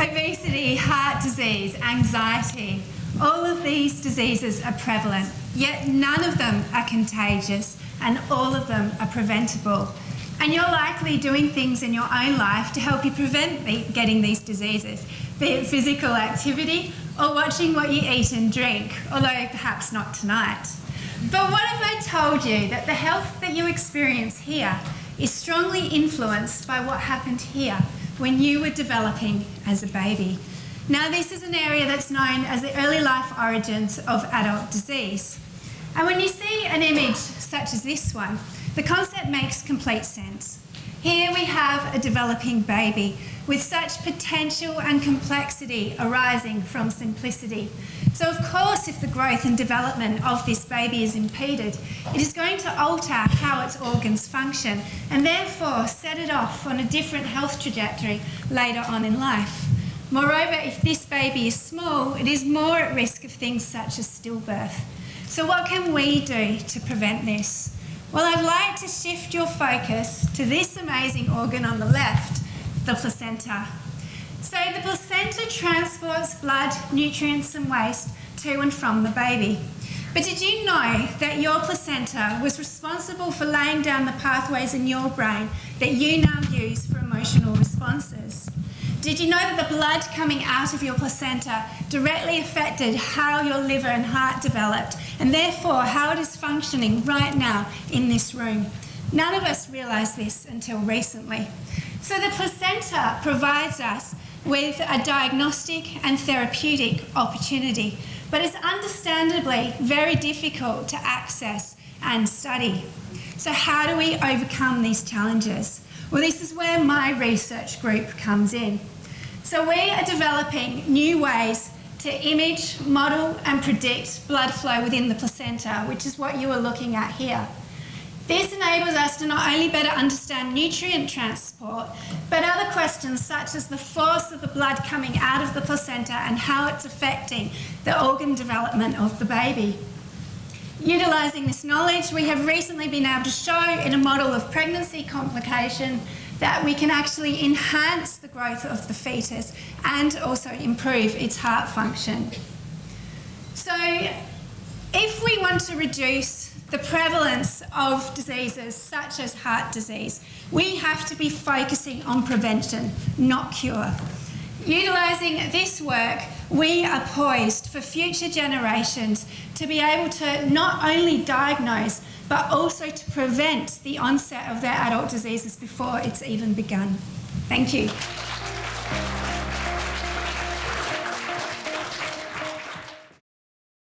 Obesity, heart disease, anxiety, all of these diseases are prevalent, yet none of them are contagious and all of them are preventable. And you're likely doing things in your own life to help you prevent the, getting these diseases, be it physical activity or watching what you eat and drink, although perhaps not tonight. But what if I told you that the health that you experience here is strongly influenced by what happened here when you were developing as a baby? Now, this is an area that's known as the early life origins of adult disease. And when you see an image such as this one, the concept makes complete sense. Here we have a developing baby with such potential and complexity arising from simplicity. So, of course, if the growth and development of this baby is impeded, it is going to alter how its organs function and therefore set it off on a different health trajectory later on in life. Moreover, if this baby is small, it is more at risk of things such as stillbirth. So, what can we do to prevent this? Well, I'd like to shift your focus to this amazing organ on the left, the placenta. So the placenta transports blood, nutrients and waste to and from the baby. But did you know that your placenta was responsible for laying down the pathways in your brain that you now use for emotional responses? Did you know that the blood coming out of your placenta directly affected how your liver and heart developed and therefore how it is functioning right now in this room? None of us realised this until recently. So the placenta provides us with a diagnostic and therapeutic opportunity, but it's understandably very difficult to access and study. So how do we overcome these challenges? Well, this is where my research group comes in. So we are developing new ways to image, model and predict blood flow within the placenta, which is what you are looking at here. This enables us to not only better understand nutrient transport, but other questions such as the force of the blood coming out of the placenta and how it's affecting the organ development of the baby. Utilising this knowledge, we have recently been able to show in a model of pregnancy complication that we can actually enhance the growth of the fetus and also improve its heart function. So if we want to reduce the prevalence of diseases such as heart disease, we have to be focusing on prevention, not cure. Utilising this work, we are poised for future generations to be able to not only diagnose but also to prevent the onset of their adult diseases before it's even begun. Thank you.